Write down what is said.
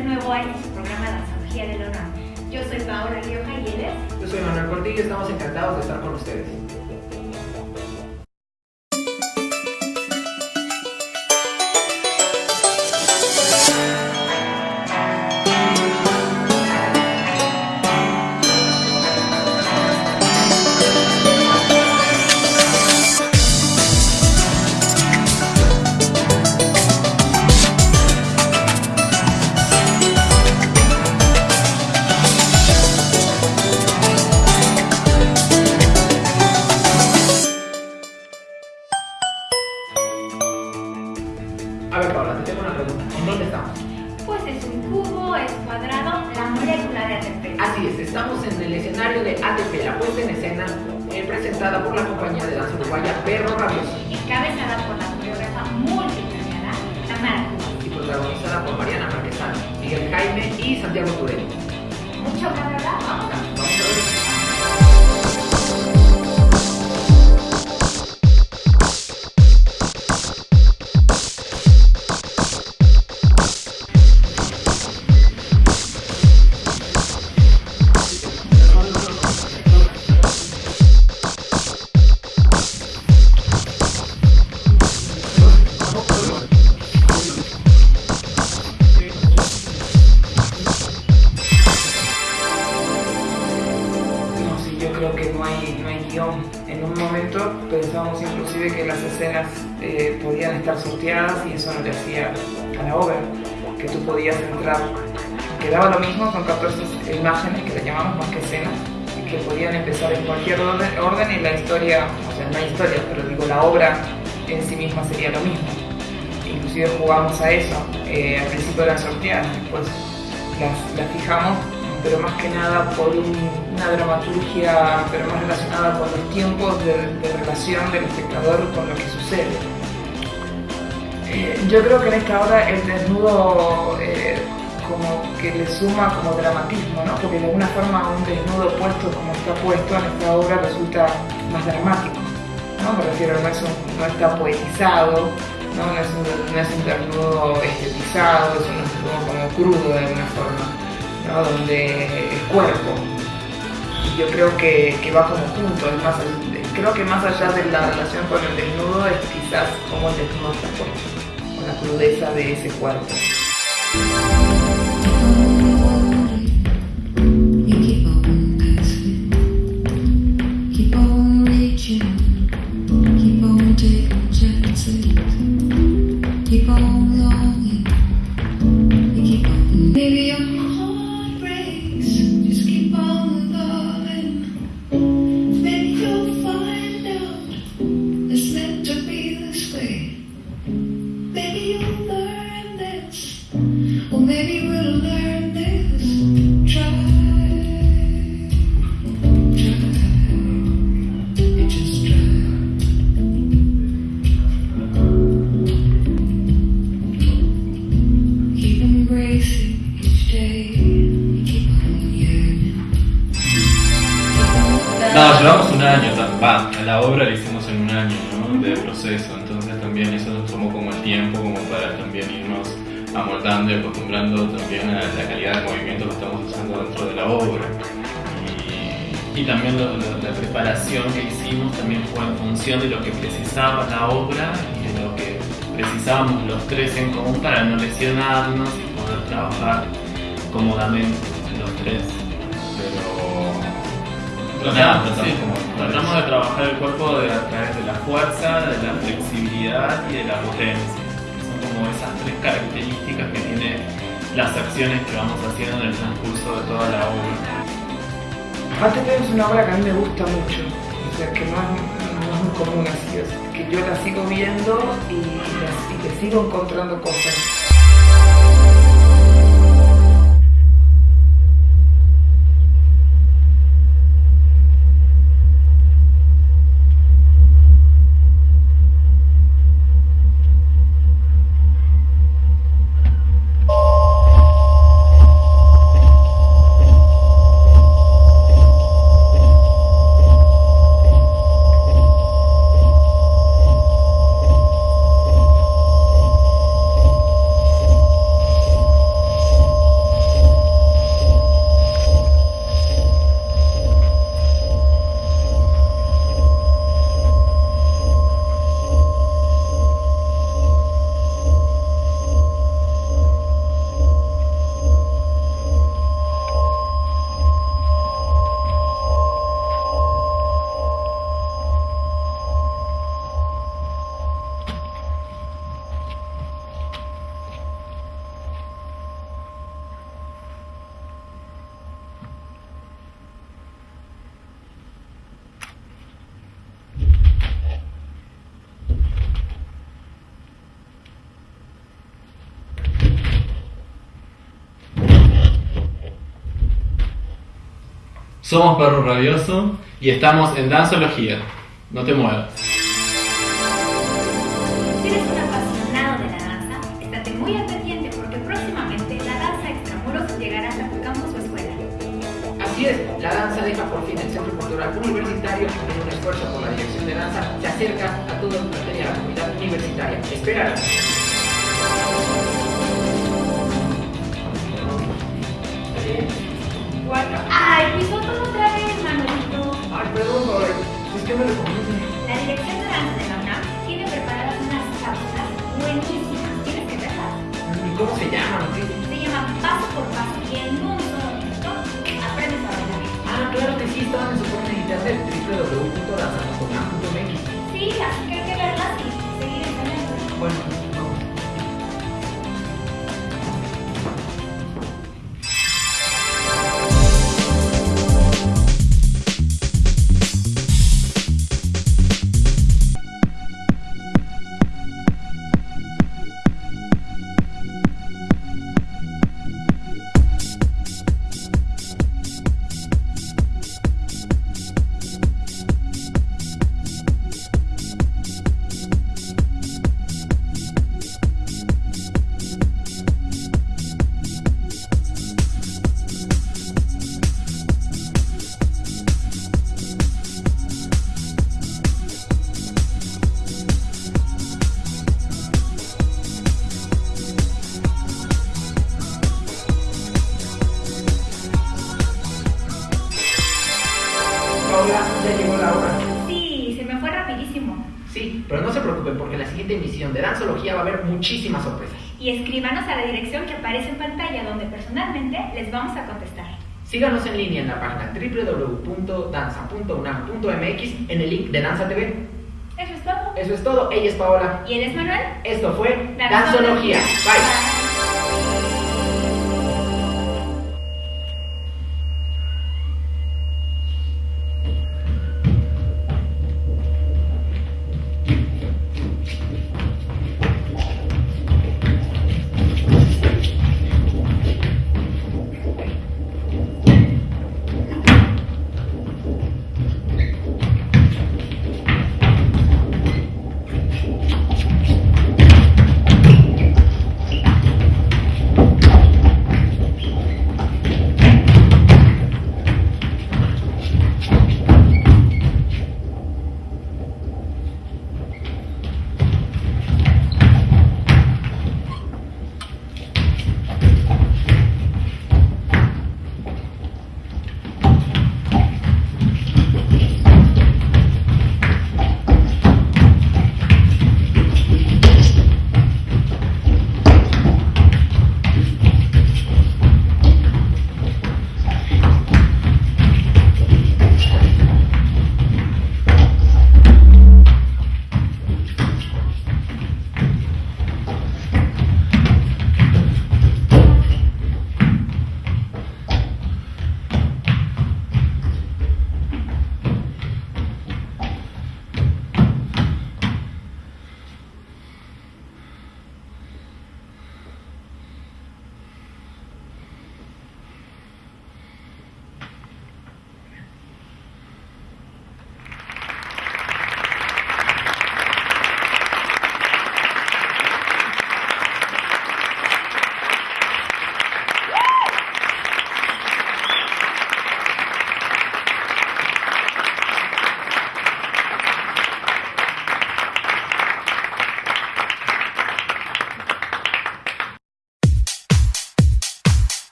de nuevo a este programa Danzología del Honor. Yo soy Paola Rioja y él. Yo soy Manuel Portillo y estamos encantados de estar con ustedes. Ver, Paola, te tengo una pregunta. ¿En dónde estamos? Pues es un cubo, es cuadrado, la molécula de ATP. Así es, estamos en el escenario de ATP, la puesta en escena eh, presentada por la compañía de danza uruguaya Perro Rabioso Encabezada por la coreógrafa multipremiada Tamara y protagonizada por Mariana Marquesano, Miguel Jaime y Santiago Turel. Mucho que hablar, vamos. Creo que no hay, no hay guion. En un momento pensábamos inclusive que las escenas eh, podían estar sorteadas y eso no le hacía a la obra, que tú podías entrar, quedaba lo mismo con 14 imágenes que le llamamos más que escenas, que podían empezar en cualquier orden, orden y la historia, o sea, no hay historia, pero digo, la obra en sí misma sería lo mismo. Inclusive jugamos a eso, eh, al principio eran sorteadas, después las, las fijamos pero más que nada por un- una dramaturgia, pero más relacionada con los tiempos de, de relación del espectador con lo que sucede. Eh, yo creo que en esta obra el desnudo eh, como que le suma como dramatismo, ¿no? porque de alguna forma un desnudo puesto como está puesto en esta obra resulta más dramático. ¿no? Me refiero, no, es un- no está poetizado, ¿no? No, es un, no es un desnudo estetizado, es un desnudo como crudo de alguna forma. ¿No? donde el cuerpo. Yo creo que, que va como junto, es más, creo que más allá de la relación con el desnudo es quizás cómo el desnudo puesto, con la crudeza de ese cuerpo. No, llevamos un año, va, a la obra la hicimos en un año ¿no? de proceso, tiempo como para también irnos amoldando y acostumbrando también a la calidad de movimiento que estamos usando dentro de la obra. Y también lo- lo- la preparación que hicimos también fue en función de lo que precisaba la obra y de lo que precisábamos los tres en común para no lesionarnos y poder trabajar cómodamente los tres. Pero Nada, sí, tratamos de trabajar el cuerpo de- a través de la fuerza, de la flexibilidad y de la potencia. Como esas tres características que tiene las acciones que vamos haciendo en el transcurso de toda la obra. ATP es una obra que a mí me gusta mucho, o sea, que no es, no es muy común así, es que yo la sigo viendo y, y le sigo encontrando cosas. Somos Perro Rabioso y estamos en Danzología. No te muevas. Si eres un apasionado de la danza, estate muy al porque próximamente la danza extramuros llegará hasta tu campus o escuela. Así es, la danza deja por fin el Centro Cultural Universitario y en un esfuerzo por la dirección de danza se acerca a toda la la comunidad universitaria. Espérala. 4. ¡Ay, pisotos otra vez, Manolito! Ay, perdón, Lore. Es que me lo La Dirección de Danza de la UNAM tiene preparadas unas cápsulas buenísimas. ¿Tienes que verlas? ¿Y cómo se llama? llaman? Se llama Paso por Paso y en un solo aprendes a bailar. Ah, claro que sí, estaban en su cuenta de internet www.danzasonam.mx Sí, así que hay que verlas y seguir enseñando. Bueno, Sí, pero no se preocupen porque en la siguiente emisión de Danzología va a haber muchísimas sorpresas. Y escríbanos a la dirección que aparece en pantalla donde personalmente les vamos a contestar. Síganos en línea en la página www.danza.unam.mx en el link de Danza TV. Eso es todo. Eso es todo. Ella es Paola. ¿Y él es Manuel? Esto fue Danzología. Danzología. Bye.